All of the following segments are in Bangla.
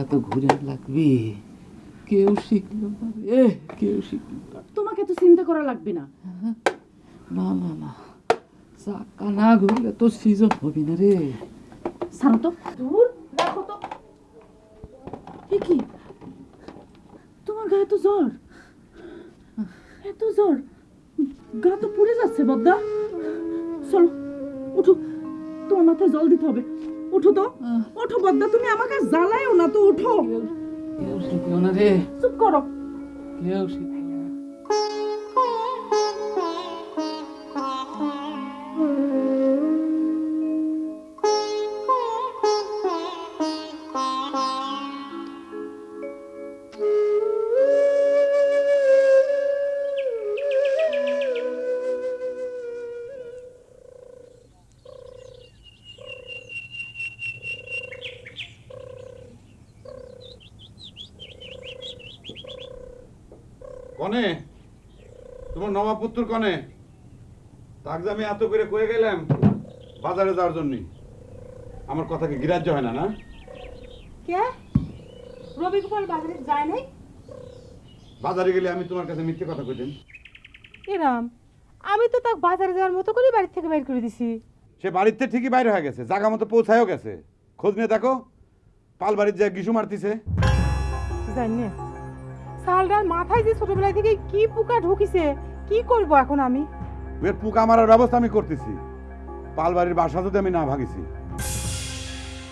চাকাটা তো ঘুরে লাগবে? কেউ শিখলো না রে কেউ শিখলো না। তোমাকে এত চিন্তা করা লাগবে না। না না না। চাকা না ঘুরলে তো সিজন হবে না রে। ছাড়ো তো। দূর রাখো তো। কি? তোমার গায়ে তো জ্বর? এত জ্বর? গা তো পুড়ে যাচ্ছে বদ্দা। চলো উঠো। তোমার মাথায় জল দিতে হবে। উঠো তো। ওঠো বদ্দা তুমি আমাকে জ্বালায়ও না তো উঠো। কেউ শিখিও না রে? চুপ করো। কেউ নবাবপুত্র কনে। তাক যে আমি এত করে কয়ে গেলাম বাজারে যাওয়ার জন্য। আমার কথা কি গ্রাহ্য হয় না না? কে? রবি গোপাল বাজারে যায় নাই? বাজারে গেলে আমি তোমার কাছে মিথ্যে কথা কইতেন এরাম আমি তো তাকে বাজারে যাওয়ার মতো করে বাড়ি থেকে বের করে দিছি। সে বাড়িতে ঠিকই বাইরে হয়ে গেছে জায়গা মতো পৌঁছায়ও গেছে। খোঁজ নিয়ে দেখো পাল বাড়ির যায় গিসু মারতিছে। জানি না সালটার মাথায় যে ছোটবেলা থেকে কি পোকা ঢুকিছে কি করব এখন আমি? এর পোকা মারার ব্যবস্থা আমি করতেছি। পাল বাড়ির বাসা যদি আমি না ভাগিছি।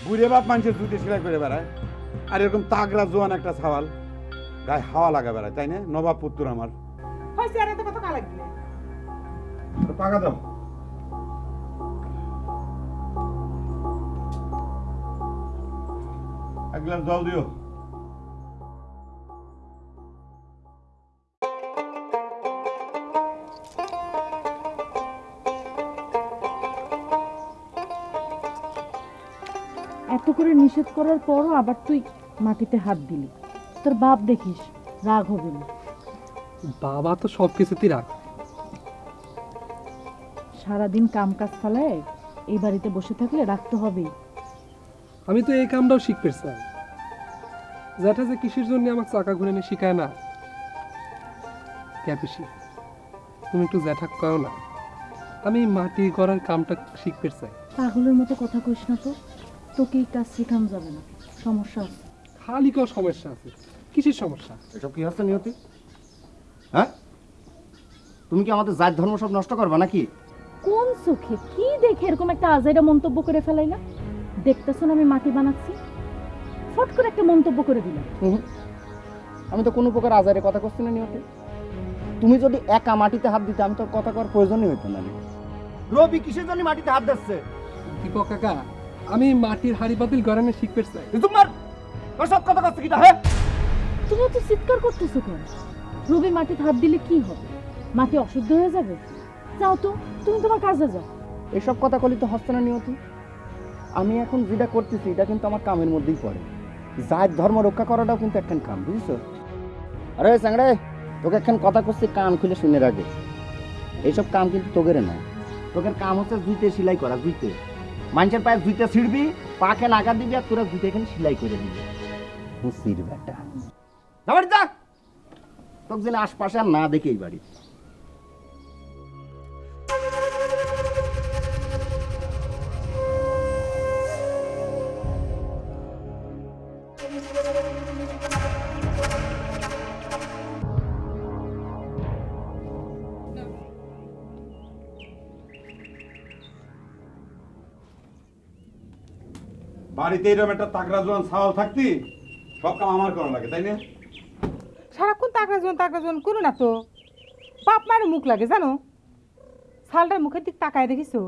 বুড়ে বাপ মানুষের জুতে সেলাই করে বেড়ায়। আর এরকম তাগরা জোয়ান একটা ছাওয়াল গায়ে হাওয়া লাগা বেড়ায় তাই না? নবাব পুত্র আমার। হয়েছে আর এত কথা কালা দিলে পাকা দাও। এক গ্লাস জল দিও। করে নিষেধ করার পরও আবার তুই মাটিতে হাত দিলি। তোর বাপ দেখিস রাগ হবে না। বাবা তো সব কিছুতেই রাখ সারাদিন কাম কাজ ফেলায় এই বাড়িতে বসে থাকলে রাখতে হবেই। আমি তো এই কামটাও শিখতে চাই। যেটা যে কিসের জন্য আমাকে চাকা ঘুরে নিয়ে শিখায় না? ক্যাপিসি তুমি একটু জ্যাঠা করো না। আমি মাটি করার কামটা শিখতে চাই। পাগলের মতো কথা কইস না তো। তোকে কাজ শেখানো যাবে না? সমস্যা আছে। খালি কেউ সমস্যা আছে। কিসের সমস্যা? এসব কি হচ্ছে নিয়তি? হ্যাঁ? তুমি কি আমাদের জাত ধর্ম সব নষ্ট করবে নাকি? কোন চোখে কি দেখে এরকম একটা আজাইরা মন্তব্য করে ফেলাই না দেখতেছ না আমি মাটি বানাচ্ছি? ফট করে একটা মন্তব্য করে দিলাম। হুম। আমি তো কোনো প্রকার আজারে কথা করছি না নিয়তি। তুমি যদি একা মাটিতে হাত দিতে আমি তো কথা করার প্রয়োজনই হইতো না রবি কিসের জন্য মাটিতে হাত দিচ্ছে? দীপক কাকা আমি মাটির হাড়ি পাতিল গড়ানো শিখতে চাই। তোমার সব কথা করছে কিটা হ্যাঁ? তুমি তো চিৎকার করতেছো কেন? রবি মাটিতে হাত দিলে কি হবে? মাটি অশুদ্ধ হয়ে যাবে? যাও তো তুমি তোমার কাজে যাও। এসব কথা কলি তো হচ্ছে না নিয়তি। আমি এখন যেটা করতেছি এটা কিন্তু আমার কামের মধ্যেই পড়ে। জাত ধর্ম রক্ষা করাটাও কিন্তু একখান কাম বুঝছ? আরে স্যাংড়ে তোকে একখান কথা করছি কান খুলে শুনে রাখে এইসব কাম কিন্তু তোকের না তোকের কাম হচ্ছে জুইতে সেলাই করা জুইতে। মানুষের পায়ে জুইতে ছিড়বি পাকে নাগা দিবি আর তোরা জুইতে এখানে সেলাই করে দিবি। হুসির বেটা। তোকে যেন আশপাশে আর না দেখে এই বাড়ি বাড়িতে এরকম একটা তাগরা জোয়ান ছাওয়াল থাকতি সব কাম আমার করা লাগে তাই না? সারাক্ষণ তাকরা জন তাকরা জন করো না তো। বাপ মায়ের মুখ লাগে জানো? সালটার মুখের দিক তাকায় দেখিছো?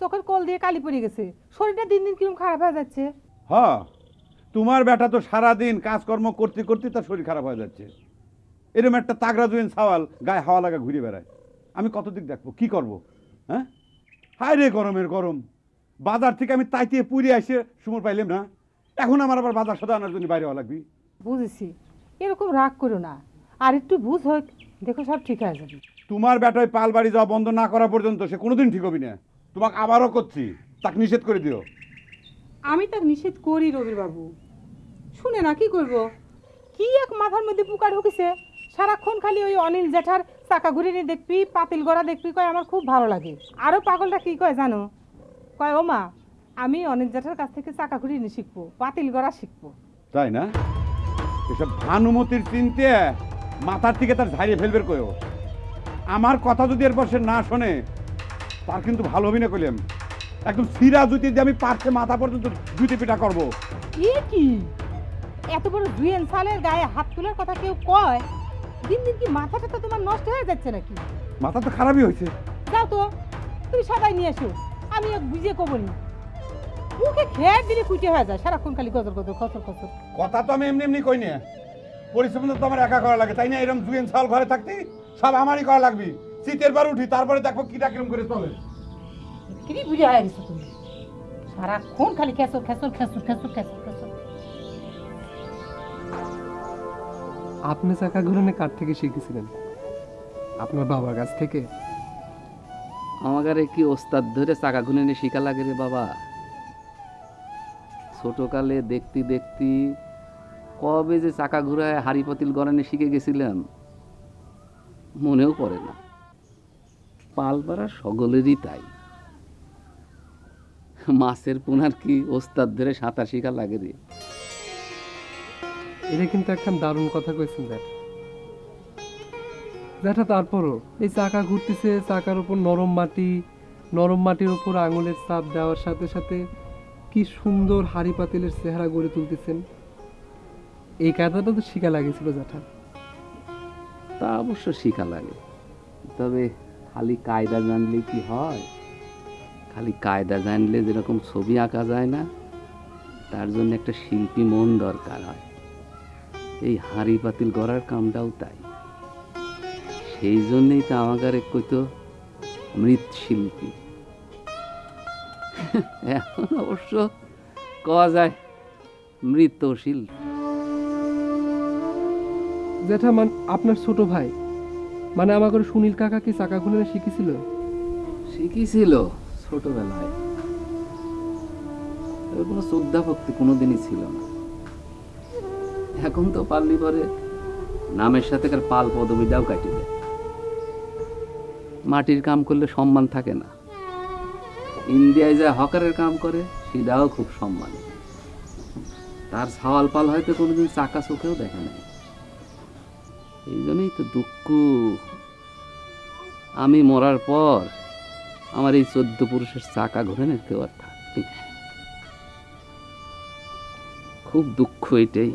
চোখের কল দিয়ে কালি পড়ে গেছে। শরীরটা দিন দিন কীরকম খারাপ হয়ে যাচ্ছে। হ তোমার বেটা তো সারাদিন কাজকর্ম করতে করতে তার শরীর খারাপ হয়ে যাচ্ছে। এরকম একটা তাগরা জোয়ান ছাওয়াল গায়ে হাওয়া লাগা ঘুরে বেড়ায়। আমি কত দিক দেখব? কি করব? হ্যাঁ? হায় রে গরমের গরম। বাজার থেকে আমি তাইতে পুড়ে এসে সুমর পাইলাম না। এখন আমার আবার বাজার সাদা আনার জন্য বাইরে হওয়া লাগবে। বুঝেছি। এরকম রাগ করো না। আর একটু বুঝ হোক দেখো সব ঠিক হয়ে যাবে। তোমার বেটায় পাল বাড়ি যাওয়া বন্ধ না করা পর্যন্ত সে কোনোদিন ঠিক হবি না। তোমাকে আবারও করছি। তাকে নিষেধ করে দিও। আমি তাকে নিষেধ করি রবির বাবু শুনে না কি করব? কি এক মাথার মধ্যে পোকা ঢুকেছে? সারাক্ষণ খালি ওই অনিল জেঠার চাকা ঘুরে নিয়ে দেখবি পাতিল গড়া দেখবি কয় আমার খুব ভালো লাগে। আরও পাগলটা কি কয় জানো? কয় ও মা আমি অনেক জেঠার কাছ থেকে চাকা ঘুরে নিয়ে শিখব পাতিল গড়া শিখব। তাই না? এসব ভানুমতির চিনতে মাথার থেকে তার ঝাড়িয়ে ফেলবে কয়েও আমার কথা যদি এরপর সে না শোনে তার কিন্তু ভালো হবে না কইলাম একদম সিরা জুতি দিয়ে আমি পারছে মাথা পর্যন্ত জুতি পিঠা করব। কি? এত বড় দুয়েন সালের গায়ে হাত তোলার কথা কেউ কয়? দিন দিন কি মাথাটা তো তোমার নষ্ট হয়ে যাচ্ছে নাকি? মাথা তো খারাপই হয়েছে। যাও তো তুমি সবাই নিয়ে এসো। আমি এক বুঝিয়ে কব নি। মুখে খেয়ে দিলে কুইটে হয়ে যায় সারাক্ষণ খালি গজর গজর খসর খসর। কথা তো আমি এমনি এমনি কই না। পরিশ্রম তো আমার একা করা লাগে তাই না? এরকম দুয়েন সাল ঘরে থাকতে সব আমারই করা লাগবে। শীতের বার উঠি তারপরে দেখো কিটা কিরম করে চলে। কি বুঝে হয়ে গেছো তুমি সারাক্ষণ খালি খেসর খেসর খেসর খেসর খেসর খেসর। আপনি চাকা ঘুরানি কার থেকে শিখেছিলেন? আপনার বাবার কাছ থেকে? আমাকে কি ওস্তাদ ধরে চাকা ঘুরে নিয়ে শিখা লাগে রে বাবা? ছোটকালে দেখতি দেখতি কবে যে চাকা ঘুরায় হাড়ি পাতিল গড়ানি শিখে গেছিলাম, মনেও পড়ে না। পালপাড়া সকলেরই তাই। মাছের পোনার কি ওস্তাদ ধরে সাঁতার শিখা লাগে রে? এটা কিন্তু একটা দারুণ কথা কইছেন, জ্যাঠ। জ্যাঠা তারপরও, এই চাকা ঘুরতেছে, চাকার উপর নরম মাটি, নরম মাটির উপর আঙুলের চাপ দেওয়ার সাথে সাথে কি সুন্দর হাড়ি পাতিলের চেহারা গড়ে তুলতেছেন। এই কায়দাটা তো শিখা লাগেছিল, জ্যাঠা। তা অবশ্য শিখা লাগে। তবে খালি কায়দা জানলে কি হয়? খালি কায়দা জানলে যেরকম ছবি আঁকা যায় না, তার জন্য একটা শিল্পী মন দরকার হয়। এই হাঁড়ি পাতিল গড়ার কামটাও তাই। সেই জন্যই তো আমাদের কইতো মৃৎশিল্পী। এখন অবশ্য কওয়া যায় মৃৎশিল্পী। জ্যাঠা মান আপনার ছোট ভাই মানে আমাকে সুনীল কাকা কি চাকা ঘুরে শিখেছিল? শিখিছিল ছোটবেলায়। তবে কোনো শ্রদ্ধা ভক্তি কোনোদিনই ছিল না। এখন তো পারলি পরে নামের সাথে কার পাল পদবিটাও কাটিয়ে দেয়। মাটির কাম করলে সম্মান থাকে না। ইন্ডিয়ায় যা হকারের কাম করে, সেটাও খুব সম্মান। তার সাওয়াল পাল হয়তো কোনোদিন চাকা চোখেও দেখে নাই। এই জন্যই তো দুঃখ। আমি মরার পর আমার এই চোদ্দ পুরুষের চাকা ঘুরে নিতে কেউ আর খুব দুঃখ এটাই।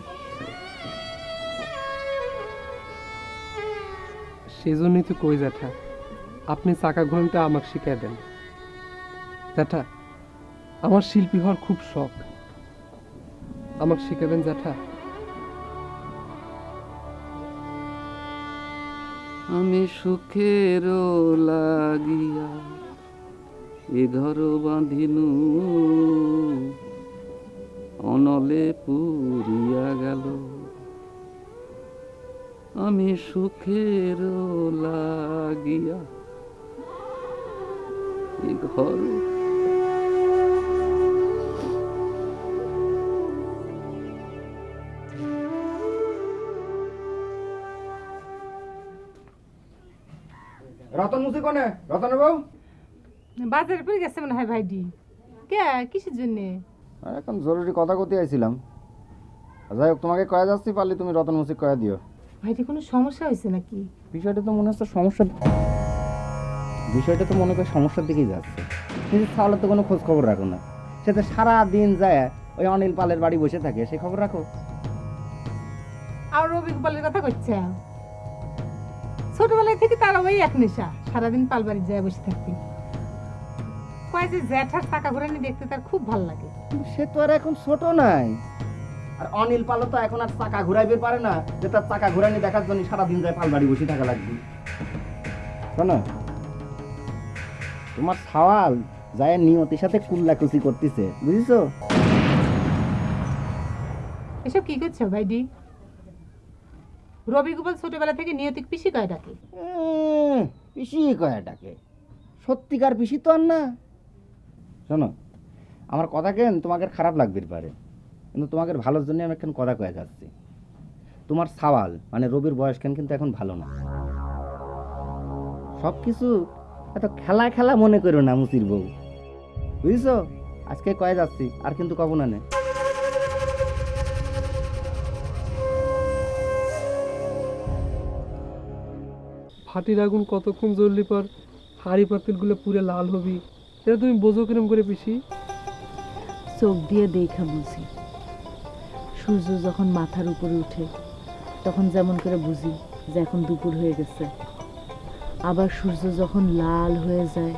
সেজন্যই তো কই জ্যাঠা আপনি চাকা ঘুরানটা আমাকে শিখিয়ে দেন। জ্যাঠা, আমার শিল্পী হওয়ার খুব শখ। আমাকে শিখে দেন, জ্যাঠা। আমি সুখের লাগিয়া এ ঘর বাঁধিনু। অনলে পুরিয়া গেল। আমি সুখের লাগিয়া এ ঘর। রতন মুসি কোনে? রতন বাবু? বাজারে পড়ে গেছে মনে হয় ভাইডি কে? কিসের জন্যে? এখন জরুরি কথা কতে আইছিলাম। যাই হোক তোমাকে কয়া যাচ্ছি পারলে তুমি রতন মুসি কয়া দিও। ভাইটি কোনো সমস্যা হয়েছে নাকি? বিষয়টা তো মনে হচ্ছে সমস্যা বিষয়টা তো মনে করি সমস্যার দিকেই যাচ্ছে। কিন্তু তাহলে তো কোনো খোঁজ খবর রাখো না। সে তো সারা দিন যায় ওই অনিল পালের বাড়ি বসে থাকে সে খবর রাখো। আর রবি গোপালের কথা করছে ছোটবেলায় থেকে তারা ওই এক নেশা সারাদিন পালবাড়ি যায় বসে থাকতে। কয় যে জ্যাঠার টাকা ঘুরানি দেখতে তার খুব ভালো লাগে। সে তো আর এখন ছোট নাই। আর অনিল পালও তো এখন আর চাকা ঘুরাইবে পারে না যে তার চাকা ঘুরানি দেখার জন্য সারাদিন যায় পাল বাড়ি বসে থাকা লাগবে। শোনো তোমার সওয়াল যায় নিয়তির সাথে কুল্লা কুল্লাকুচি করতেছে বুঝেছ? এসব কি করছ ভাইডি রবি গোপাল ছোটবেলা থেকে নিয়তিক পিসি কয় ডাকে? পিসি কয়াটাকে সত্যিকার পিসি তো আর না। শোনো আমার কথা কেন তোমাকে খারাপ লাগবে পারে? কিন্তু তোমাকে ভালোর জন্য আমি এখন কথা কয়ে যাচ্ছি। তোমার সাওয়াল মানে রবির বয়স কেন কিন্তু এখন ভালো না। সব কিছু এত খেলা খেলা মনে করো না মুসির বউ। বুঝছ? আজকে কয়ে যাচ্ছি আর কিন্তু কব না নে। ফাটির আগুন কতক্ষণ জ্বললি পর? হাড়ি পাতিলগুলো পুরে লাল হবি। এটা তুমি বোঝো কিরম করে পিসি? চোখ দিয়ে দেখা বুঝি। সূর্য যখন মাথার উপরে উঠে তখন যেমন করে বুঝি যে এখন দুপুর হয়ে গেছে। আবার সূর্য যখন লাল হয়ে যায়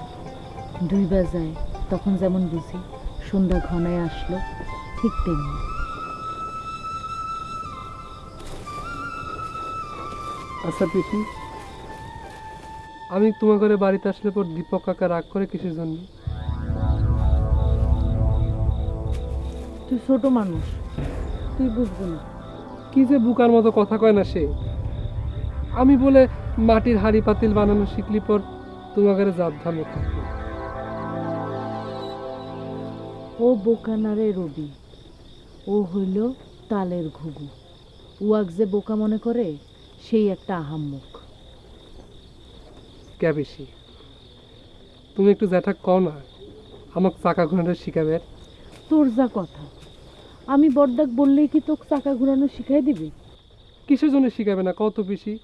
ডুইবা যায় তখন যেমন বুঝি সন্ধ্যা ঘনায় আসলো ঠিক তেমনি। আচ্ছা পিসি। আমি তোমার ঘরে বাড়িতে আসলে পর দীপক কাকা রাগ করে কিসের জন্য? তুই ছোট মানুষ তুই বুঝব না। কি যে বুকার মতো কথা কয় না সে? আমি বলে মাটির হাড়ি পাতিল বানানো শিখলি পর তোমার ঘরে জাত ধানো থাকবে ও বোকানারে রবি ও হইল তালের ঘুঘু। উয়াক যে বোকা মনে করে সেই একটা আহাম্মক। কে বেশি? তুমি একটু জ্যাঠা কও না আমাকে চাকা ঘোরানো শিখাবে তোর যা কথা আমি বড়দাক বললেই কি তোকে চাকা ঘোরানো শিখাই দিবি? কিসের জন্য শিখাবে না কত বেশি?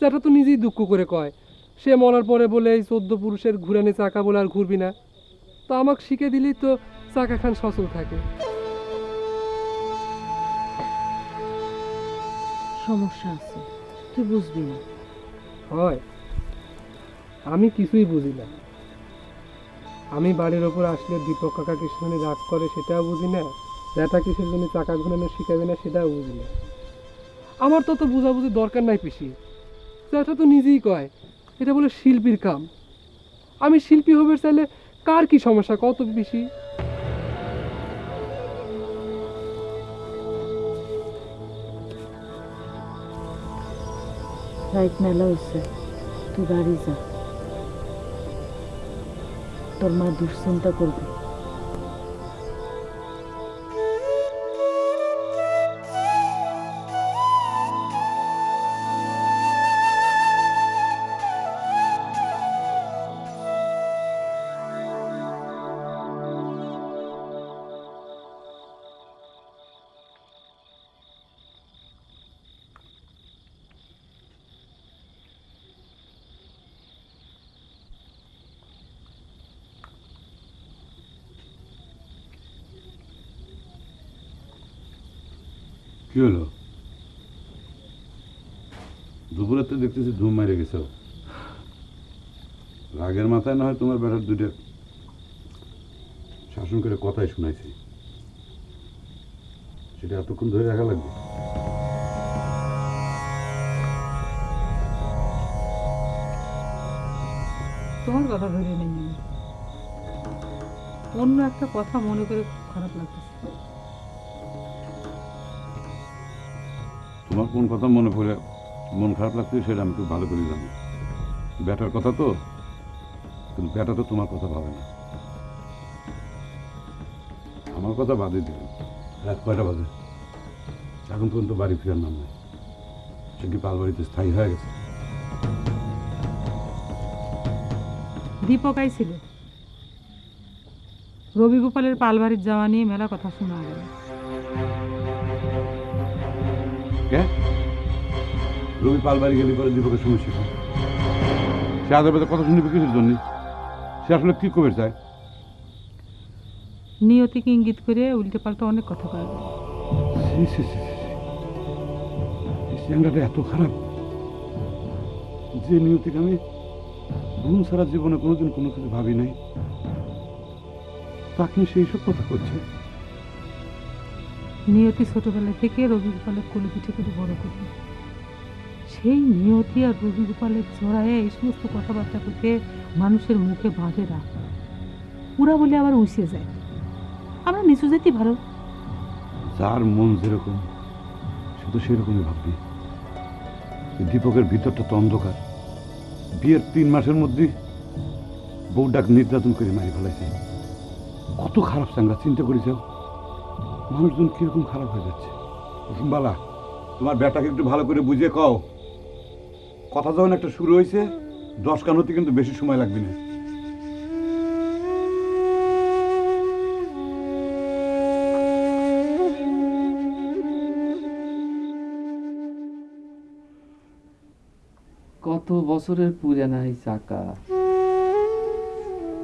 জ্যাঠা তো নিজেই দুঃখ করে কয়। সে মরার পরে বলে এই চোদ্দ পুরুষের ঘুরানি চাকা বলে আর ঘুরবি না। তো আমাকে শিখে দিলেই তো চাকা খান সচল থাকে। সমস্যা আছে তুই বুঝবি না। হয়। আমি কিছুই বুঝি না। আমি বাড়ির ওপর আসলে দীপক কাকা কিসের রাগ করে সেটাও বুঝি না। জ্যাঠা কিসের জন্য চাকা ঘুরানো শিখাবে না সেটাও বুঝি না। আমার তো তো বোঝাবুঝি দরকার নাই পিসি। জ্যাঠা তো নিজেই কয়। এটা বলে শিল্পীর কাম। আমি শিল্পী হবে চাইলে কার কি সমস্যা? কত বেশি? রাইট মেলা হয়েছে তুই বাড়ি যা। তোর মা দুশ্চিন্তা করবে। মাথায় না হয় তোমার বেটার দুটো শাসন করে কথাই শোনাইছি। সেটা এতক্ষণ ধরে রাখা লাগবে। তোমার কথা ধরে নেই আমি। অন্য একটা কথা মনে করে খুব খারাপ লাগতেছে। তোমার কোন কথা মনে পড়ে মন খারাপ লাগছে সেটা আমি খুব ভালো করে জানি। ব্যাটার কথা তো? কিন্তু ব্যাটা তো তোমার কথা ভাবে না। আমার কথা বাদে দিলেন রাত কয়টা বাজে? এখন পর্যন্ত বাড়ি ফেরার নাম নাই। সে কি পালবাড়িতে স্থায়ী হয়ে গেছে? দীপক আইছিল। রবি গোপালের পালবাড়ির যাওয়া নিয়ে মেলা কথা শোনা গেল। রবি পালবাড়ি গেলে পরে দীপকের সমস্যা? সে আদালতে কথা শুনবে কিসের জন্য? সে আসলে কি কবে চায় নিয়তিকে ইঙ্গিত করে উল্টে পাল্টা অনেক কথা কয় চ্যাংড়াটা এত খারাপ। যে নিয়তিকে আমি ঘুম সারা জীবনে কোনোদিন কোনো কিছু ভাবি নাই তাকে সেই সব কথা করছে। নিয়তি ছোটবেলা থেকে রবি গোপালের কোলে পিঠে করে বড় করি। সেই নিয়তি আর রবি গোপালের জড়ায় এই সমস্ত কথাবার্তা করতে মানুষের মুখে বাঁধে রাখ পুরা বলে আবার উসে যায়। আমরা নিচু যেতে ভালো যার মন যেরকম, সে তো সেরকমই ভাববি। দীপকের ভিতরটা তো অন্ধকার। বিয়ের তিন মাসের মধ্যে বউ ডাক নির্যাতন করে মারি ফেলাইছে। কত খারাপ সাঙ্গা চিন্তা করেছ মানুষজন কীরকম খারাপ হয়ে যাচ্ছে। কুসুমবালা তোমার ব্যাটাকে একটু ভালো করে বুঝে কও। কথা যখন একটা শুরু হয়েছে দশ কান হতে কিন্তু বেশি সময় লাগবে না। কত বছরের পুরানা এই চাকা।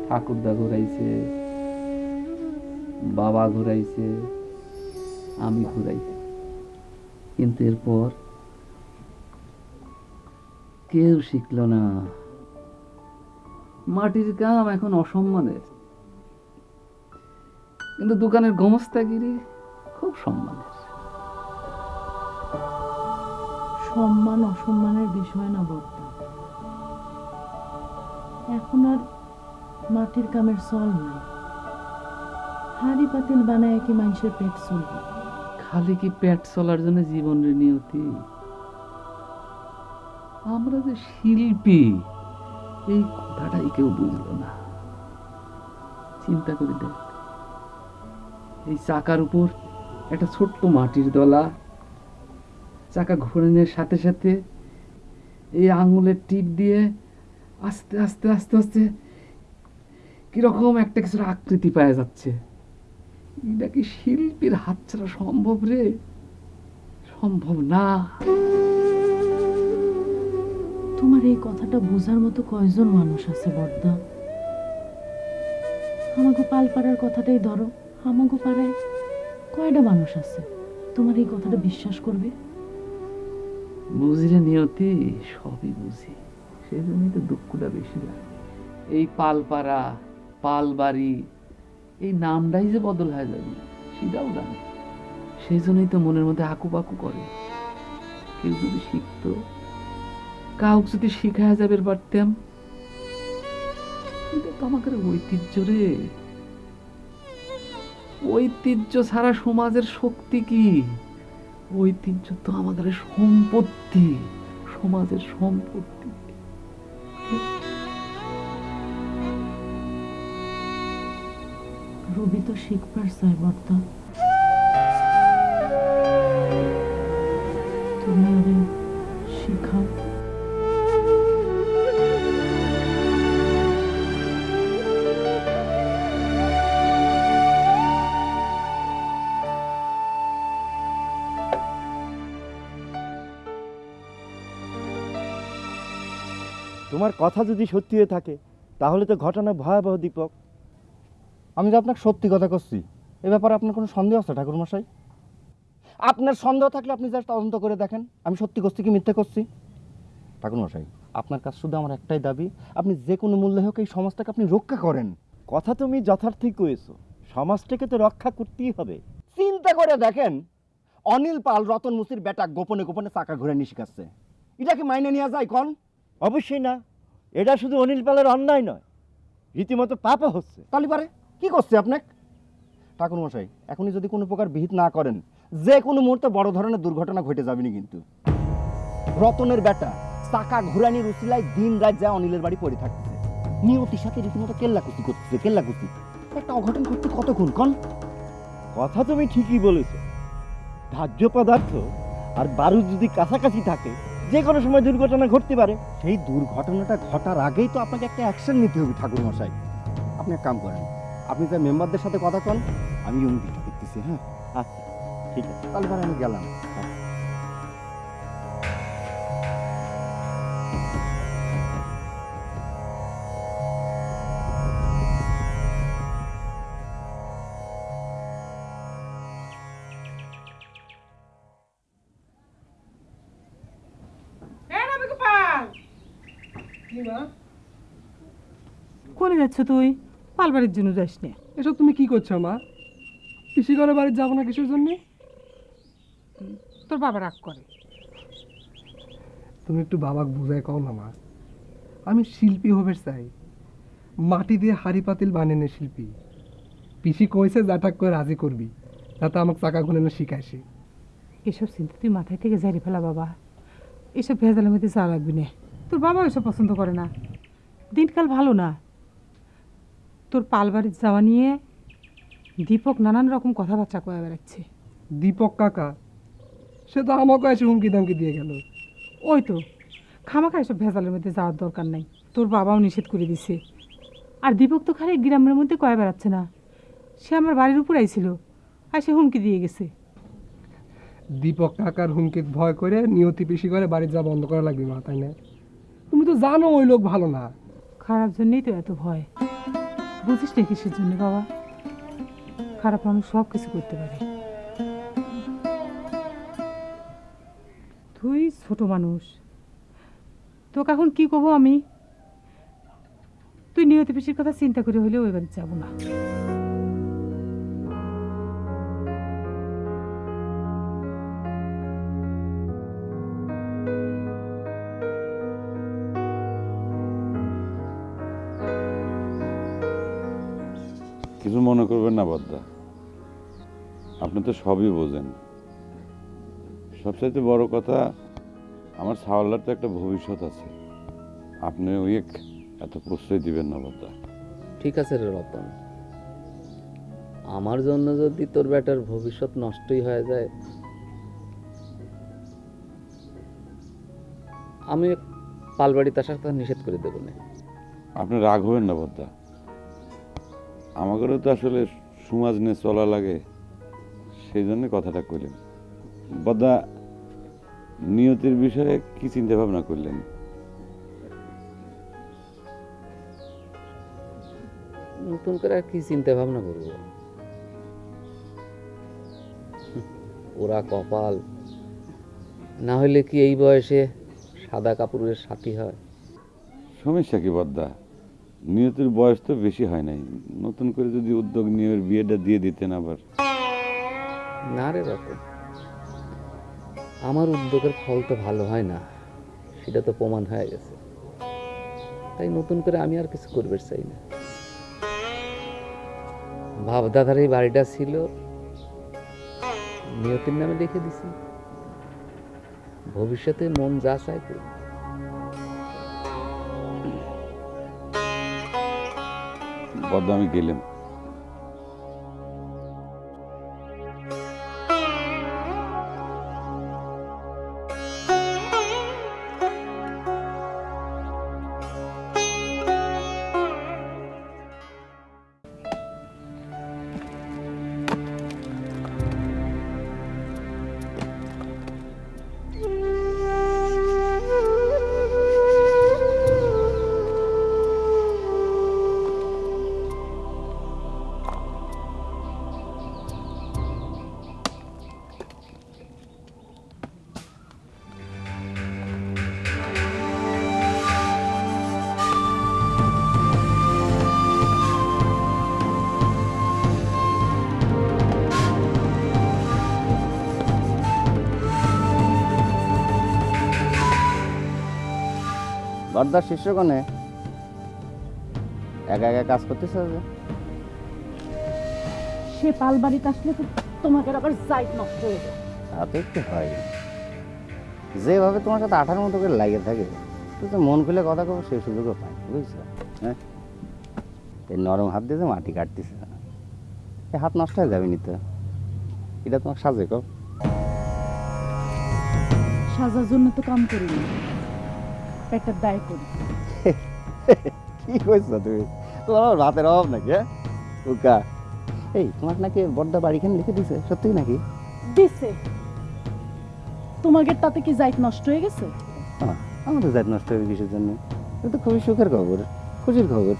ঠাকুরদা ঘুরাইছে, বাবা ঘুরাইছে, আমি ঘুরাইছি। কিন্তু এরপর কেউ শিখলো না। মাটির কাম এখন অসম্মানের। কিন্তু দোকানের গমস্তাগিরি খুব সম্মানের। সম্মান অসম্মানের বিষয় না বর্তা এখন আর মাটির কামের চল নাই। হাড়ি পাতিল বানায় কি মানুষের পেট চলবে? খালি কি পেট চলার জন্য জীবনের নিয়তি? আমরা যে শিল্পী, এই কথাটাই কেউ বুঝলো না। চিন্তা করে দেখ, এই চাকার উপর একটা ছোট্ট মাটির দলা, চাকা ঘোরানোর সাথে সাথে এই আঙুলের টিপ দিয়ে আস্তে আস্তে আস্তে আস্তে কীরকম একটা কিছুর আকৃতি পাওয়া যাচ্ছে। এটা কি শিল্পীর হাত ছাড়া সম্ভব রে? সম্ভব না। তোমার এই কথাটা বোঝার মতো কয়জন মানুষ আছে, বর্দা? আমাগো পালপাড়ার কথাটাই ধরো। আমাগো পাড়ায় কয়টা মানুষ আছে? তোমার এই কথাটা বিশ্বাস করবে? বুঝলে নিয়তি, সবই বুঝি। সেই জন্যই তো দুঃখটা বেশি লাগে। এই পালপাড়া, পালবাড়ি, এই নামটাই যে বদল হয়ে যাবে, সেটাও জানি। সেই জন্যই তো মনের মধ্যে আঁকু পাকু করে। কেউ যদি শিখতো কাউকে যদি শিখায় যাবে পারতাম। এটা তো আমাদের ঐতিহ্য রে। ঐতিহ্য ছাড়া সমাজের শক্তি কি? ঐতিহ্য তো আমাদের সম্পত্তি, সমাজের সম্পত্তি। রবি তো শিখবার বর্তা তোমার কথা যদি সত্যি হয়ে থাকে তাহলে তো ঘটনা ভয়াবহ দীপক। আমি তো আপনাকে সত্যি কথা করছি এ ব্যাপারে আপনার কোনো সন্দেহ আছে ঠাকুরমশাই? আপনার সন্দেহ থাকলে আপনি জাস্ট তদন্ত করে দেখেন আমি সত্যি করছি কি মিথ্যে করছি ঠাকুরমশাই আপনার কাছে শুধু আমার একটাই দাবি আপনি যে কোনো মূল্যে হোক এই সমাজটাকে আপনি রক্ষা করেন। কথা তুমি যথার্থই কয়েছো সমাজটাকে তো রক্ষা করতেই হবে। চিন্তা করে দেখেন অনিল পাল রতন মুসির বেটা গোপনে গোপনে চাকা ঘুরে নিয়ে শিখাচ্ছে এটা কি মাইনে নেওয়া যায় কন? অবশ্যই না। এটা শুধু অনিল পালের অন্যায় নয় রীতিমতো পাপও হচ্ছে। তাহলে পারে কি করছে আপনাকে? ঠাকুর মশাই এখনই যদি কোনো প্রকার বিহিত না করেন যে কোনো মুহূর্তে বড় ধরনের দুর্ঘটনা ঘটে যাবেনি কিন্তু। রতনের বেটা চাকা ঘুরানির উচিলায় দিন রাত যা অনিলের বাড়ি পড়ে থাকতেছে। নিয়তির সাথে রীতিমতো কেল্লাকুচি করতেছে কেল্লাকুচি। একটা অঘটন ঘটতে কতক্ষণ কন? কথা তুমি ঠিকই বলেছ। ধার্য পদার্থ আর বারুদ যদি কাছাকাছি থাকে যে কোনো সময় দুর্ঘটনা ঘটতে পারে। সেই দুর্ঘটনাটা ঘটার আগেই তো আপনাকে একটা অ্যাকশন নিতে হবে ঠাকুর মশাই। আপনি এক কাম করেন আপনি তার মেম্বারদের সাথে কথা কন আমি ইউনিটিটা দেখতেছি হ্যাঁ? আচ্ছা। ঠিক আছে তাহলে আমি গেলাম। যাচ্ছ তুই পালবাড়ির জন্য যাস না। এসব তুমি কি করছ মা? পিসি ঘরে বাড়ি যাব না কিসের জন্য? তোর বাবা রাগ করে। তুমি একটু বাবাকে বুঝায় কও না মা। আমি শিল্পী হবে চাই। মাটি দিয়ে হাড়ি পাতিল বানানো শিল্পী। পিসি কইছে যাটাক করে রাজি করবি। যাতে আমাকে চাকা ঘুরানো শিখাইছে। এসব চিন্তা তুই মাথায় থেকে ঝাড়ি ফেলা বাবা। এসব ভেজালের মধ্যে চা লাগবি না। তোর বাবা এসব পছন্দ করে না। দিনকাল ভালো না। তোর পালবাড়ির যাওয়া নিয়ে দীপক নানান রকম কথাবার্তা কয়ে বেড়াচ্ছে। দীপক কাকা সে তো আমাকে এসে হুমকি দামকি দিয়ে গেল। ওই তো খামাখা এসব ভেজালের মধ্যে যাওয়ার দরকার নাই তোর বাবাও নিষেধ করে দিছে। আর দীপক তো খালি গ্রামের মধ্যে কয়ে বেড়াচ্ছে না সে আমার বাড়ির উপর আইছিল আর সে হুমকি দিয়ে গেছে। দীপক কাকার হুমকি ভয় করে নিয়তি পিসি করে বাড়ি যা বন্ধ করা লাগবে মা তাই না? তুমি তো জানো ওই লোক ভালো না। খারাপ জন্যই তো এত ভয়। বুঝিস না কিসের জন্য বাবা? খারাপ মানুষ সব কিছু করতে পারি। তুই ছোট মানুষ। তোকে এখন কি করব আমি? তুই নিয়তি পিসির কথা চিন্তা করে হলেও বাড়ি যাব না। মনে করবেন না বদ্দা। আপনি তো সবই বোঝেন। সবচাইতে বড় কথা আমার ছাওয়ালার তো একটা ভবিষ্যৎ আছে। আপনি ওই এক- এত প্রশ্রয় দিবেন না বদ্দা। ঠিক আছে রে রতন। আমার জন্য যদি তোর বেটার ভবিষ্যৎ নষ্টই হয়ে যায় আমি পালবাড়িতে আসার কথা নিষেধ করে দেবো না। আপনি রাগ হবেন না বদ্দা। আমাদেরও তো আসলে সমাজ নিয়ে চলা লাগে সেই জন্য কথাটা কইলেন। বদ্দা নিয়তির বিষয়ে কি চিন্তা ভাবনা করলেন? নতুন করে আর কি চিন্তা ভাবনা করব? ওরা কপাল। না হলে কি এই বয়সে সাদা কাপড়ের সাথী হয়? সমস্যা কি বদ্দা নিয়তির বয়স তো বেশি হয় নাই। নতুন করে যদি উদ্যোগ নিয়ে ওর বিয়েটা দিয়ে দিতেন আবার। না রে রতন আমার উদ্যোগের ফল তো ভালো হয় না, সেটা তো প্রমাণ হয়ে গেছে। তাই নতুন করে আমি আর কিছু করবে চাই না। ভাবদাদার এই বাড়িটা ছিল, নিয়তির নামে লিখে দিছি। ভবিষ্যতে মন যা চায় করব। বদ্দা আমি বর্দার শিষ্যগণে একা একা কাজ করতেছে যে। সে পাল বাড়িতে আসলে তো তোমাকে আবার জাইট নষ্ট হয়ে যায়। তা তো একটু হয়। যেভাবে তোমার সাথে আঠার মতো করে লাগে থাকে তুই তো মন খুলে কথা কব সেই সুযোগও পাই বুঝছ? হ্যাঁ? এই নরম হাত দিয়ে যে মাটি কাটতেছে। এই হাত নষ্ট হয়ে যাবে নিতে এটা তোমার সাজে কব সাজার জন্য তো কাম করি না। একটা দায় করি। কি কইছ তুমি তোমার আমার ভাতের অভাব নাকি হ্যাঁ? উকা। এই তোমার নাকি বড়দা বাড়িখানে লিখে দিছে সত্যি নাকি? দিছে। তোমাকে তাতে কি জাইট নষ্ট হয়ে গেছে? আমাদের জাইত নষ্ট হয়ে কিসের জন্য? এটা তো খুবই সুখের খবর খুশির খবর।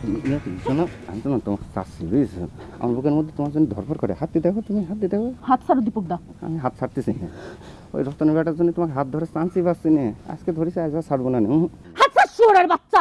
তোমার তোমার চাচ্ছি আমার বুকের মধ্যে তোমার জন্য ধরফর করে হাত দিয়ে দেখো তুমি হাত দিয়ে দেখো হাত ছাড়ো দীপক দা আমি হাত ছাড়তেছি ওই রতনের জন্য তোমাকে হাত ধরে চান্সই পাচ্ছি না আজকে ধরেছি আজ আর ছাড়বো না। হাত ছাড় শুয়োরের বাচ্চা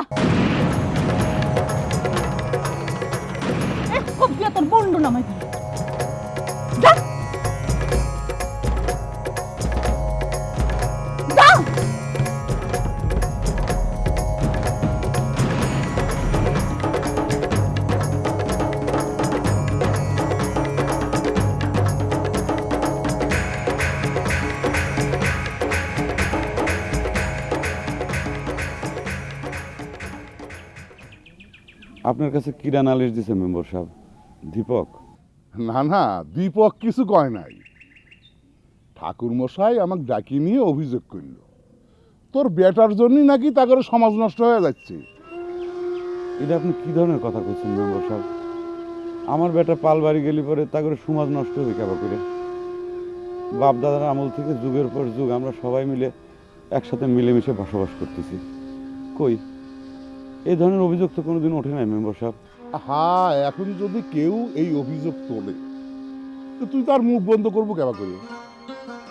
আপনার কাছে কিরা নালিশ দিছে মেম্বার সাহেব? দীপক? না না দীপক কিছু কয় নাই। ঠাকুর মশাই আমাকে ডাকি নিয়ে অভিযোগ করল। তোর বেটার জন্যই নাকি তাদের সমাজ নষ্ট হয়ে যাচ্ছে। এটা আপনি কি ধরনের কথা কইছেন মেম্বার সাহেব? আমার বেটা পাল বাড়ি গেলি পরে তা করে সমাজ নষ্ট হবে কেবা করে? বাপ দাদার আমল থেকে যুগের পর যুগ আমরা সবাই মিলে একসাথে মিলেমিশে বসবাস করতেছি। কই? এই ধরনের অভিযোগ তো কোনোদিন ওঠে নাই মেম্বার সাহেব। হ্যাঁ এখন যদি কেউ এই অভিযোগ তোলে তো তুই তার মুখ বন্ধ করব কেবা করে?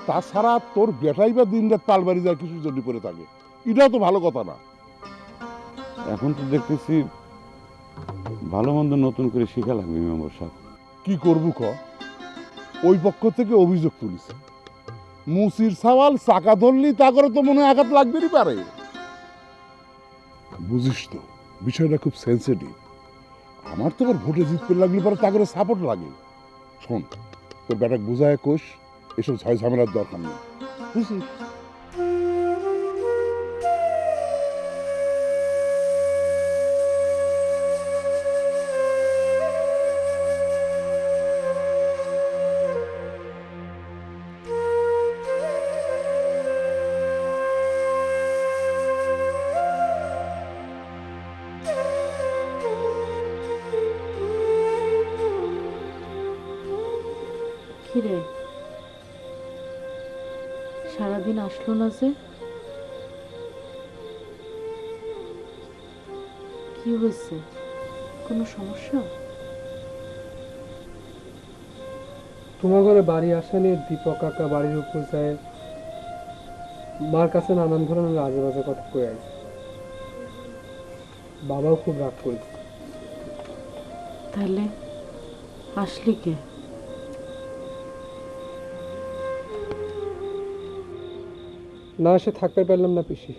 তাছাড়া তোর বেটাই বা দিন রাত তালবাড়ি যায় কিছু জন্য পড়ে থাকে এটাও তো ভালো কথা না। এখন তো দেখতেছি ভালো মন্দ নতুন করে শেখা লাগবে মেম্বার সাহেব। কি করব ক? ওই পক্ষ থেকে অভিযোগ তুলিছে। মুসির সওয়াল চাকা ধরলি তা করে তো মনে আঘাত লাগবেই পারে। বুঝিস তো, বিষয়টা খুব সেন্সিটিভ আমার তো আবার ভোটে জিততে লাগলে পরে তা করে সাপোর্ট লাগে। শোন, তোর ব্যাটাক বোঝায় কোষ এসব ঝয় ঝামেলার দরকার নেই। বুঝছিস না যে কি হয়েছে? কোনো সমস্যা? তোমার ঘরে বাড়ি আসা নিয়ে দীপক কাকা বাড়ির উপর যায়। মার কাছে নানান ধরনের আজে বাজে কথা কয়ে আছে বাবাও খুব রাগ করেছে তাহলে আসলি কে? না এসে থাকতে পারলাম না পিসি।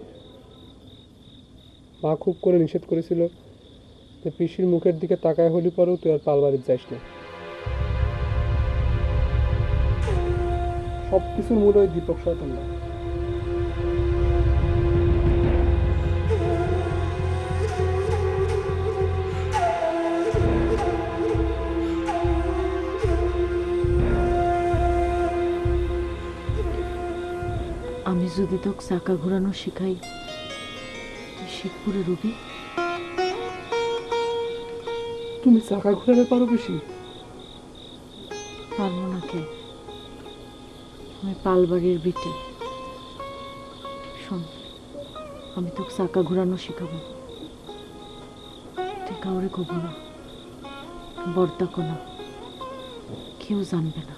মা খুব করে নিষেধ করেছিল যে পিসির মুখের দিকে তাকায় হলি পরেও তুই আর পালবাড়ির যাইস না। সব কিছুর মূল ওই দীপক শয়তান না। যদি তোকে চাকা ঘোরানো শিখাই তুই শিখপুরে রবি। তুমি চাকা ঘুরাতে পারো বেশি? পারব না কে আমি পালবাড়ির বিটে। শোন আমি তোকে চাকা ঘোরানো শিখাবো। তুই কাউরে কব না বর্তাকো না কেউ জানবে না।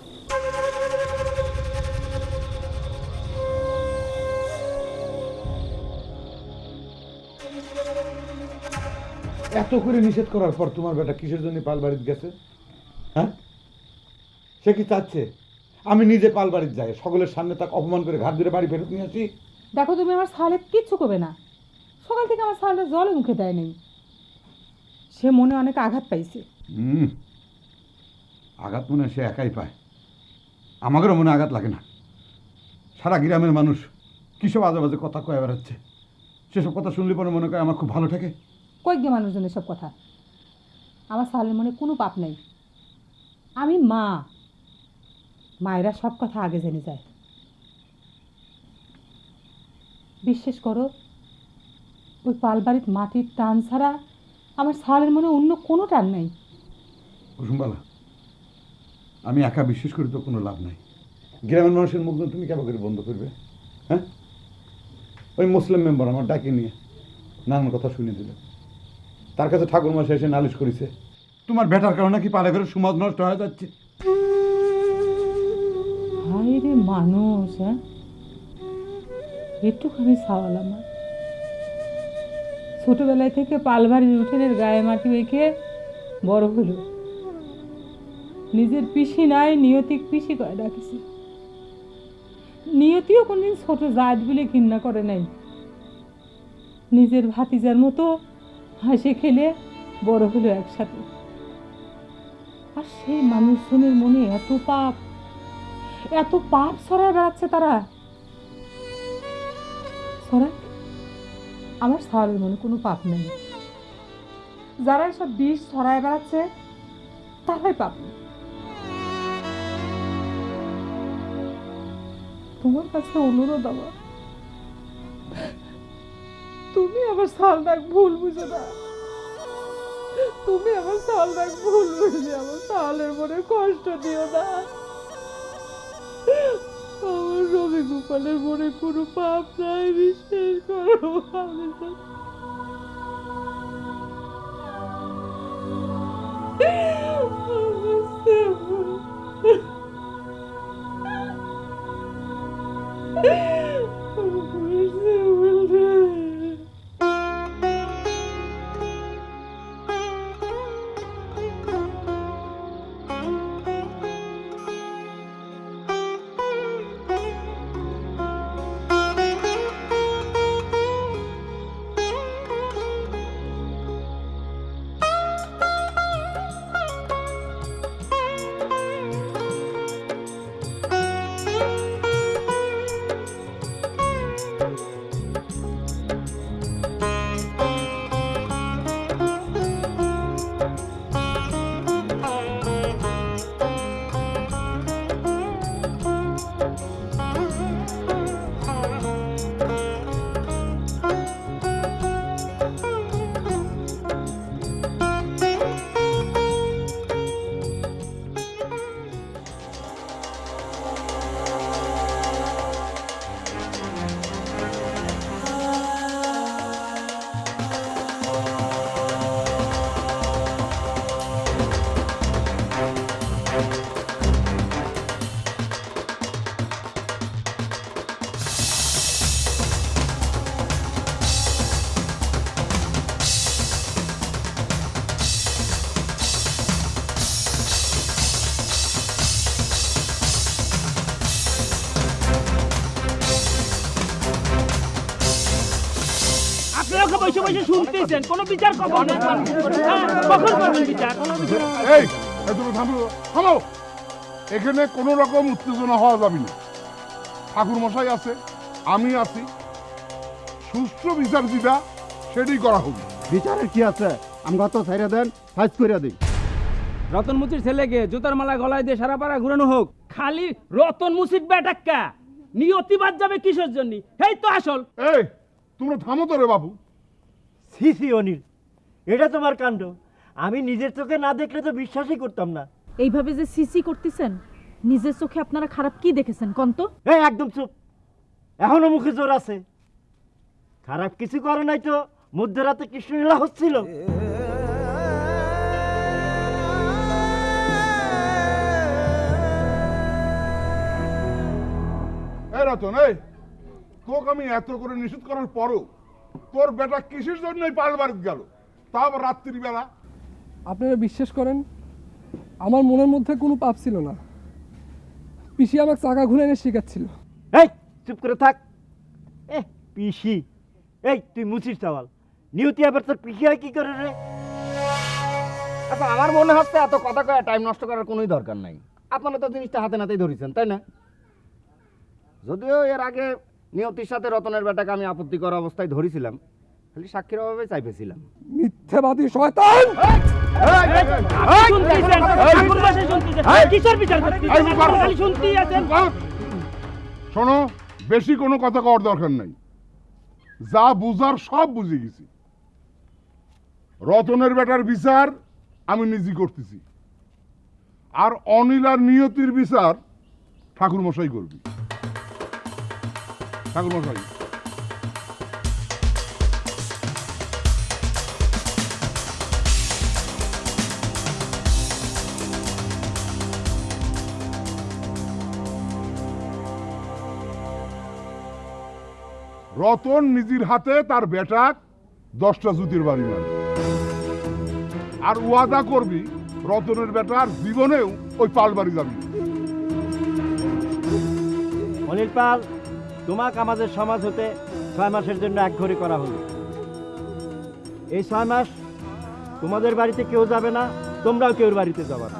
এত করে নিষেধ করার পর তোমার বেটা কিসের জন্য পাল বাড়িতে গেছে? হ্যাঁ? সে কি চাচ্ছে? আমি নিজে পাল বাড়িতে যাই সকলের সামনে তাকে অপমান করে ঘাট ধরে বাড়ি ফেরত নিয়ে আসি। দেখো তুমি আমার সালে কিচ্ছু করবে না। সকাল থেকে আমার সালটা জলে মুখে দেয় নেই সে মনে অনেক আঘাত পাইছে। হুম। আঘাত মনে সে একাই পায়। আমাদেরও মনে আঘাত লাগে না। সারা গ্রামের মানুষ কিসব আজে বাজে কথা কয়ে বেড়াচ্ছে? সেসব কথা শুনলে পরে মনে করে আমার খুব ভালো থাকে কই মানুষজন এসব কথা। আমার সালের মনে কোনো পাপ নেই। আমি মা। মায়েরা সব কথা আগে জেনে যায়। বিশ্বাস করো, ওই পালবাড়ির মাটির টান ছাড়া আমার সালের মনে অন্য কোনো টান নেই। কুসুমবালা, আমি একা বিশ্বাস করি তো কোনো লাভ নাই। গ্রামের মানুষের মুখ তুমি কেমন করে বন্ধ করবে? হ্যাঁ? ওই মুসলিম মেম্বার আমার ডাকে নিয়ে নানান কথা শুনে দিল। তার কাছে ঠাকুর মাসে এসে নালিশ করেছে। তোমার বেটার কারণে কি পাড়ে ঘরে সমাজ নষ্ট হয়ে যাচ্ছে। হায় রে মানুষ হ্যাঁ? একটুখানি সাওয়াল আমার। ছোটবেলায় থেকে পালবাড়ির উঠোনের গায়ে মাটি মেখে বড় হলো। নিজের পিসি নাই, নিয়তিক পিসি করে ডাকিছি। নিয়তিও কোনদিন ছোট জাত বলে ঘৃণা করে নাই। নিজের ভাতিজার মতো হাসে খেলে বড় হলো একসাথে। আর সেই মানুষজনের মনে এত পাপ এত পাপ ছড়ায় বেড়াচ্ছে তারা। ছড়ায়? আমার সাওয়ালের মনে কোনো পাপ নেই। যারা এসব বিষ ছড়ায় বেড়াচ্ছে, তারাই পাবে তোমার কাছে অনুরোধ আমার। তুমি আমার সালটাক ভুল বুঝো না। তুমি আমার সালটাক ভুল বুঝে আমার সালের মনে কষ্ট দিও না। আমার রবি গোপালের মনে কোনো পাপ নাই, বিশ্বাস করো আমি তো- বসে বসে শুনতেছেন কোনো বিচার কখন হ্যাঁ, কখন করবেন বিচার? এই এই তুমি থামো থামো। এখানে কোনো রকম উত্তেজনা হওয়া যাবে না। ঠাকুর মশাই আছে আমি আছি। সুষ্ঠু বিচার যেটা সেটাই করা হবে। বিচারের কি আছে? আমরা তো ছেড়ে দেন ফাইজ করে দিই রতন মুচির ছেলেকে জুতার মালা গলায় দিয়ে সারা পাড়া ঘুরানো হোক। খালি রতন মুচির বেটাক্কা নিয়তিবাদ যাবে কিসের জন্য? এই তো আসল। এই তোমরা থামো তো রে বাবু। সি সি অনিল এটা তোমার কাণ্ড। আমি নিজের চোখে না দেখলে তো বিশ্বাসই করতাম না। এইভাবে যে সিসি করতেছেন নিজের চোখে আপনারা খারাপ কি দেখেছেন কন্ত? এই একদম চুপ। এখনও মুখে জোর আছে। খারাপ কিছু করে নাই তো মধ্যরাতে কৃষ্ণলীলা হচ্ছিল। এই রতন এই তোকে আমি এত করে নিষেধ করার পরও তোর বেটা কিসের জন্যই পাল বাড়িতে গেল? তাও রাত্রিবেলা? আপনারা বিশ্বাস করেন আমার মনের মধ্যে কোনো পাপ ছিল না। পিসি আমাকে চাকা ঘুরে এনে শেখাচ্ছিল। এই চুপ করে থাক। এ পিসি। এই তুই মুচির চাওয়াল নিউতি আবার তোর পিসি হয় কি করে রে? আচ্ছা আমার মনে হচ্ছে এত কথা কয়ে টাইম নষ্ট করার কোনোই দরকার নাই। আপনারা তো জিনিসটা হাতে নাতেই ধরেছেন তাই না? যদিও এর আগে নিয়তির সাথে রতনের বেটাকে আমি আপত্তিকর অবস্থায় ধরেছিলাম খালি সাক্ষীর অভাবে চাইপেছিলাম মিথ্যেবাদী শয়তান শোনো বেশি কোনো কথা কওয়ার দরকার নাই যা বুঝার সব বুঝে গেছি রতনের বেটার বিচার আমি নিজে করতেছি আর অনিল আর নিয়তির বিচার ঠাকুর মশাই করবি ঠাকুর মশাই রতন নিজের হাতে তার বেটাক দশটা জুতির বাড়ি মারে আর ওয়াদা করবি, রতনের বেটার জীবনেও ওই পাল বাড়ি যাবি। অনিল পাল তোমাকে আমাদের সমাজ হতে ছয় মাসের জন্য এক ঘরে করা হলো। এই ছয় মাস তোমাদের বাড়িতে কেউ যাবে না, তোমরাও কেউ বাড়িতে যাবে না।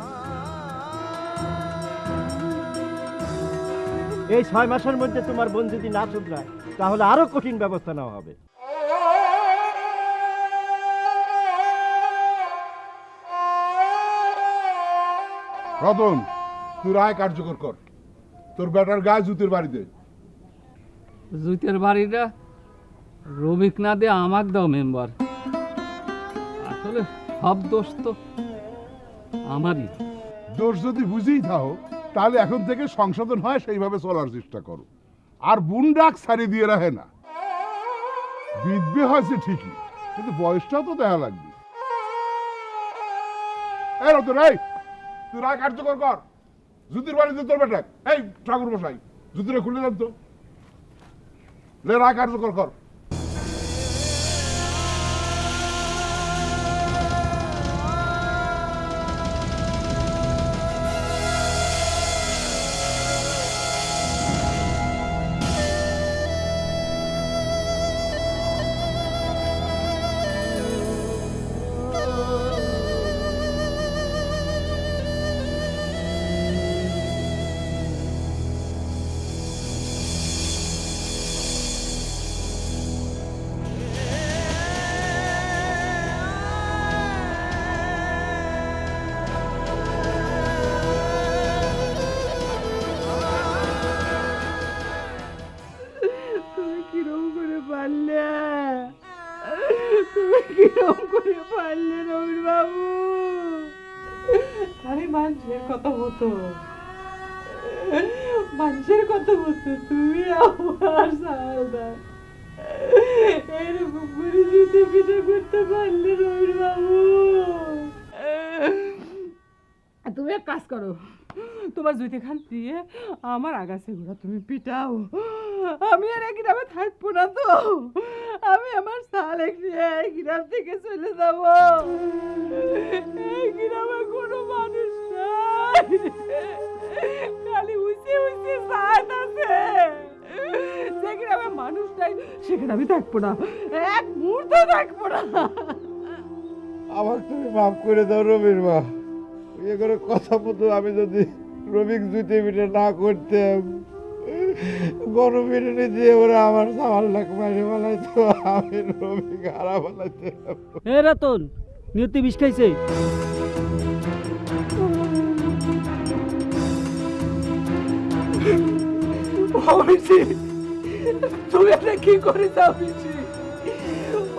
এই ছয় মাসের মধ্যে তোমার বোন যদি না শুধরায় তাহলে আরও কঠিন ব্যবস্থা নেওয়া হবে। রতন, তুই রায় কার্যকর কর। তোর বেটার গায়ে জুতির বাড়িতে জুতের বাড়িটা রবিক না দিয়ে দাও, মেম্বার। আসলে সব দোষ তো আমারই। দোষ যদি বুঝেই থাও, তাহলে এখন থেকে সংশোধন হয়, সেইভাবে চলার চেষ্টা করো। আর বুনডাক সারি দিয়ে রাখে না। বিধবে হয়েছে ঠিকই, কিন্তু বয়সটাও তো দেখা লাগবে। এই রতন, এই, তুই রায় কার্যকর কর। জুতির বাড়িতে তোর বেটা, এই ঠাকুর বসাই জুতিটা খুলে দেন তো। লে রায় কার্যকর কর হতো মানুষের কথা বলতো তুমি আমার সালদা এরকম করে যুদ্ধ পিঠে করতে পারলে রবির বাবু। তুমি এক কাজ করো তোমার জুইতে খান দিয়ে আমার আগাছে ঘোরা তুমি পিটাও। আমি আর এই গ্রামে থাকব না তো। আমি আমার সালে এই গ্রাম থেকে চলে যাব। এই গ্রামে কোনো মানুষ নাই। খালি উঁচে উঁচে সাত আছে। যে গ্রামে মানুষ নাই সেখানে আমি থাকব না। এক মুহূর্ত থাকব না। আমার তুমি মাফ করে দাও রবির মা। করে কথা মতো আমি যদি রবিক জুতে পিঠে না করতাম। গরম বিরিয়ানি দিয়ে ওরা আমার সামাল লাখ মারে বলাইতো আমি রবিক হারা বলাইতাম এ রতন নিয়তি বিষ খাইছে? অবিসি তুমি এটা কি করিস অবিসি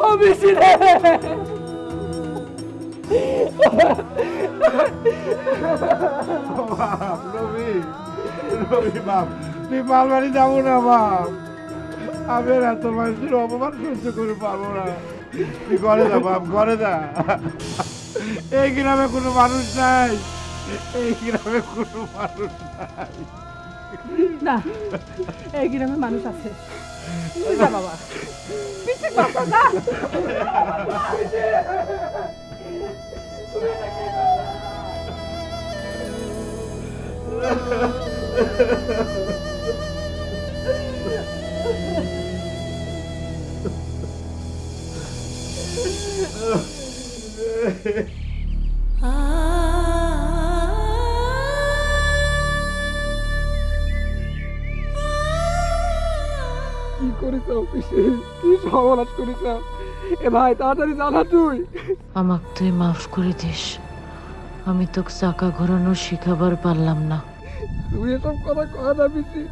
অবিসি রে বাপ তুই মালবাড়ি যাব না বাপ আমি এত মানুষের অপমান সহ্য করে পারব না তুই ঘরে যা বাপ ঘরে যা এই গ্রামে কোনো মানুষ নাই এই গ্রামে কোনো মানুষ নাই মানুষ আছে বাবা কি করিস অফিসে কি সর্বনাশ করিস এ ভাই তাড়াতাড়ি জানা তুই। আমাক তুই মাফ করে দিস। আমি তোকে চাকা ঘোরানো শিখাবার পারলাম না। তুই এসব কথা কয় না পিসি।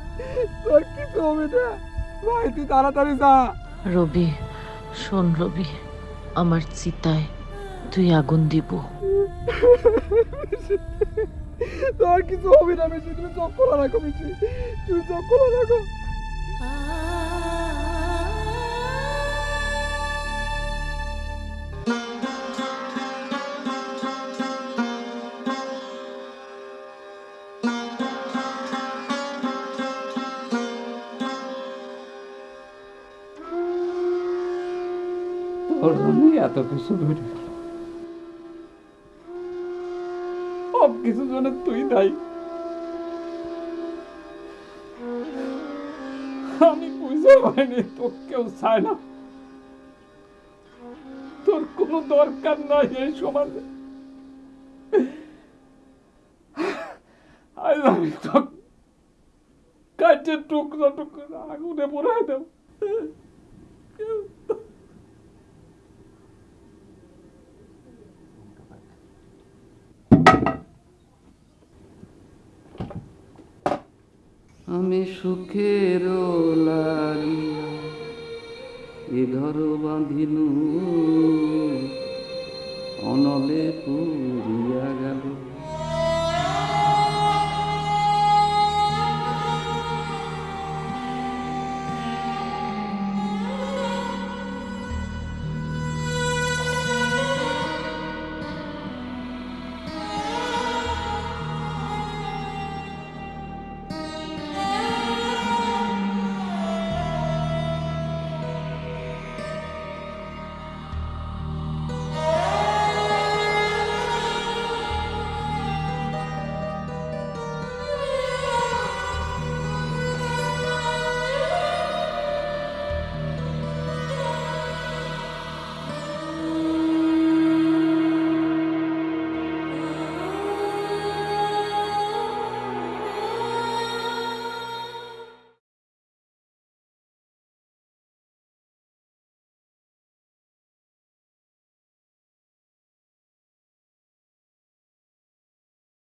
তোর কিছু হবে না। ভাই তুই তাড়াতাড়ি যা। রবি শোন রবি আমার চিতায় তুই আগুন দিব। তোর কিছু হবে না পিসি তুমি চোখ খোলা রাখো পিসি। তুমি চোখ খোলা রাখো। কিছু সব তুই দায়ী। আমি বুঝতে পারিনি, তোর কেউ চায় না। তোর কোনো দরকার নাই এই সমাজে। আমি টুকরো টুকরো আগুনে পড়াই দেব আমি সুখের এ ঘর বাঁধিনু অনলে গেল